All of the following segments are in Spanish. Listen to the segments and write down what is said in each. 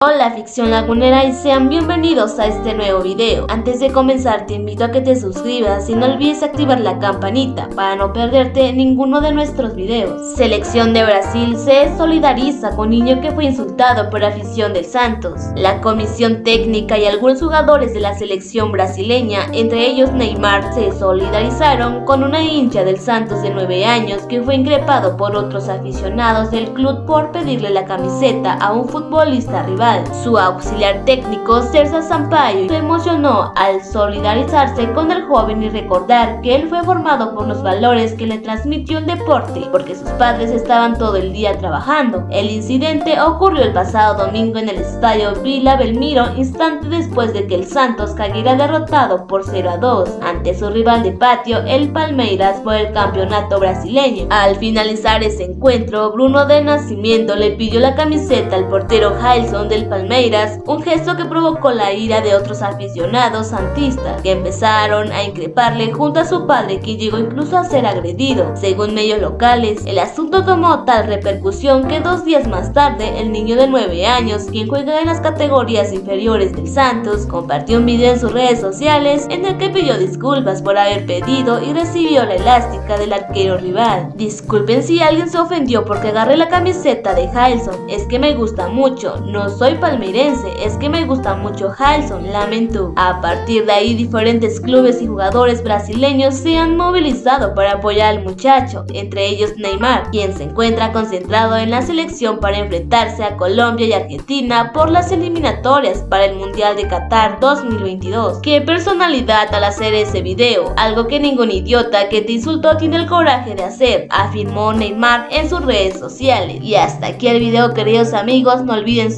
Hola ficción lagunera y sean bienvenidos a este nuevo video. Antes de comenzar te invito a que te suscribas y no olvides activar la campanita para no perderte ninguno de nuestros videos. Selección de Brasil se solidariza con niño que fue insultado por afición del Santos. La comisión técnica y algunos jugadores de la selección brasileña, entre ellos Neymar, se solidarizaron con una hincha del Santos de 9 años que fue increpado por otros aficionados del club por pedirle la camiseta a un futbolista rival. Su auxiliar técnico, Cersa Sampaio, se emocionó al solidarizarse con el joven y recordar que él fue formado por los valores que le transmitió el deporte, porque sus padres estaban todo el día trabajando. El incidente ocurrió el pasado domingo en el estadio Vila Belmiro, instante después de que el Santos cayera derrotado por 0 a 2 ante su rival de patio, el Palmeiras, por el campeonato brasileño. Al finalizar ese encuentro, Bruno de Nacimiento le pidió la camiseta al portero Jailson Palmeiras, un gesto que provocó la ira de otros aficionados santistas, que empezaron a increparle junto a su padre que llegó incluso a ser agredido. Según medios locales, el asunto tomó tal repercusión que dos días más tarde, el niño de 9 años, quien juega en las categorías inferiores del Santos, compartió un video en sus redes sociales en el que pidió disculpas por haber pedido y recibió la elástica del arquero rival. Disculpen si alguien se ofendió porque agarré la camiseta de Halson, es que me gusta mucho, no soy palmeirense, es que me gusta mucho Halson, lamentó. A partir de ahí diferentes clubes y jugadores brasileños se han movilizado para apoyar al muchacho, entre ellos Neymar, quien se encuentra concentrado en la selección para enfrentarse a Colombia y Argentina por las eliminatorias para el Mundial de Qatar 2022. Qué personalidad al hacer ese video, algo que ningún idiota que te insultó tiene el coraje de hacer, afirmó Neymar en sus redes sociales. Y hasta aquí el video queridos amigos, no olviden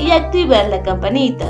y activar la campanita.